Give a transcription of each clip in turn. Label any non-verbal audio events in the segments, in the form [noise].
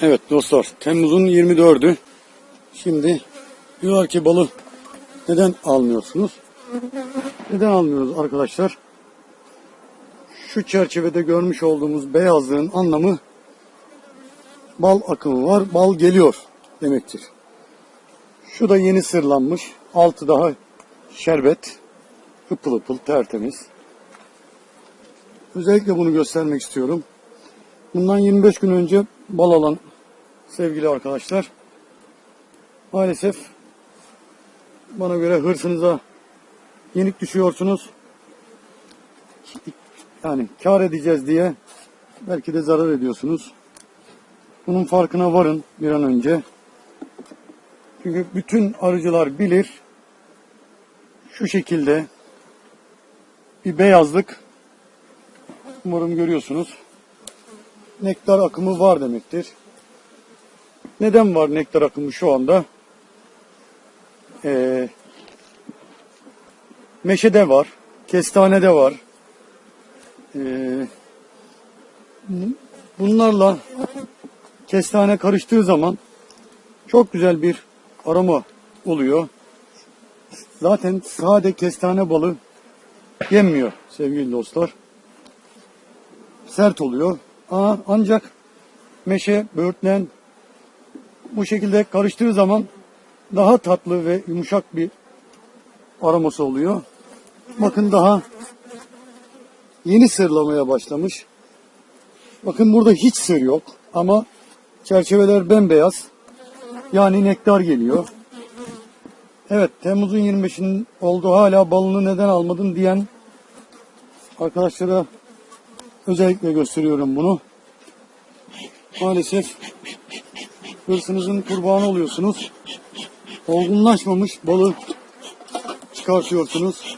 Evet dostlar Temmuz'un 24'ü. Şimdi diyorlar ki balı neden almıyorsunuz? Neden almıyoruz arkadaşlar? Şu çerçevede görmüş olduğumuz beyazlığın anlamı bal akımı var, bal geliyor demektir. Şu da yeni sırlanmış. Altı daha şerbet. Hıpıl hıpıl tertemiz. Özellikle bunu göstermek istiyorum. Bundan 25 gün önce bal alan sevgili arkadaşlar maalesef bana göre hırsınıza yenik düşüyorsunuz. Yani kar edeceğiz diye belki de zarar ediyorsunuz. Bunun farkına varın bir an önce. Çünkü bütün arıcılar bilir şu şekilde bir beyazlık umarım görüyorsunuz nektar akımı var demektir. Neden var nektar akımı şu anda? Ee, meşede var, kestanede var. Ee, bunlarla kestane karıştığı zaman çok güzel bir aroma oluyor. Zaten sade kestane balı yenmiyor sevgili dostlar. Sert oluyor. Ancak meşe, böğürtlen bu şekilde karıştığı zaman daha tatlı ve yumuşak bir aroması oluyor. Bakın daha yeni sırlamaya başlamış. Bakın burada hiç sır yok ama çerçeveler bembeyaz. Yani nektar geliyor. Evet Temmuz'un 25'inin oldu hala balını neden almadın diyen arkadaşlara özellikle gösteriyorum bunu. Maalesef hırsınızın kurbanı oluyorsunuz. Olgunlaşmamış balı çıkartıyorsunuz.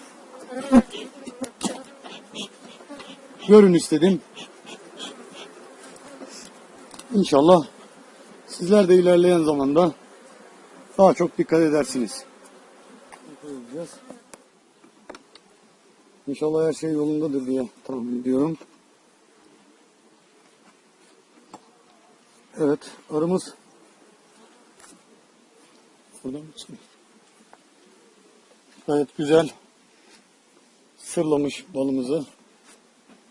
Görün istedim. İnşallah sizler de ilerleyen zamanda daha çok dikkat edersiniz. İnşallah her şey yolundadır diye tahmin ediyorum. Evet, arımız buradan mı çıkıyor? Gayet güzel sırlamış balımızı.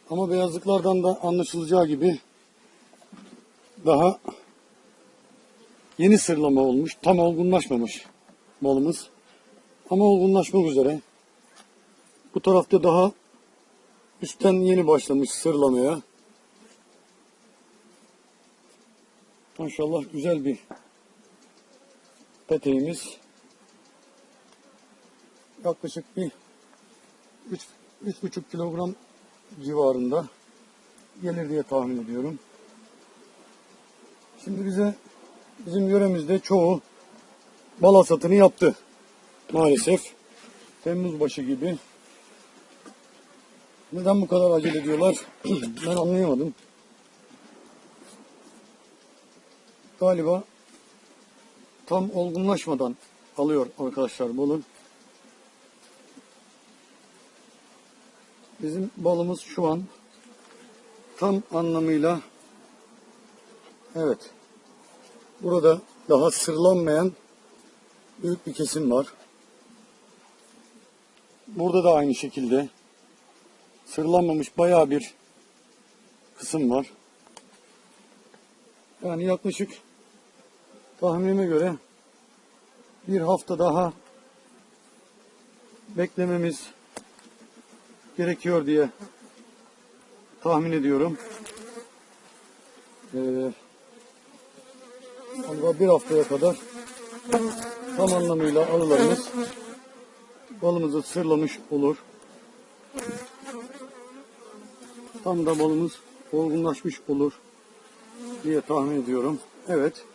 Ama beyazlıklardan da anlaşılacağı gibi daha yeni sırlama olmuş, tam olgunlaşmamış balımız. Ama olgunlaşmak üzere. Bu tarafta daha üstten yeni başlamış sırlamaya. Maşallah güzel bir peteğimiz. Yaklaşık bir 3,5 kilogram civarında gelir diye tahmin ediyorum. Şimdi bize bizim yöremizde çoğu bal hasatını yaptı. Maalesef. Temmuz başı gibi. Neden bu kadar acele ediyorlar? [clears throat] ben anlayamadım. Galiba tam olgunlaşmadan alıyor arkadaşlar balı. Bizim balımız şu an tam anlamıyla evet burada daha sırlanmayan büyük bir kesim var. Burada da aynı şekilde sırlanmamış bayağı bir kısım var. Yani yaklaşık tahminime göre bir hafta daha beklememiz gerekiyor diye tahmin ediyorum. Ee, bir haftaya kadar tam anlamıyla arılarımız balımızı sırlamış olur. Tam da balımız olgunlaşmış olur diye tahmin ediyorum. Evet.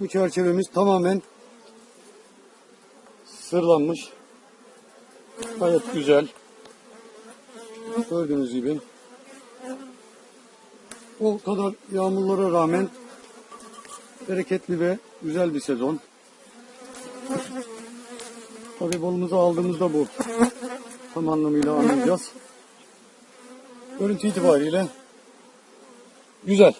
Bu çerçevemiz tamamen sırlanmış. Gayet güzel. Gördüğünüz gibi. O kadar yağmurlara rağmen bereketli ve güzel bir sezon. Tabii balımızı aldığımızda bu tam anlamıyla anlayacağız. Görüntü itibariyle güzel.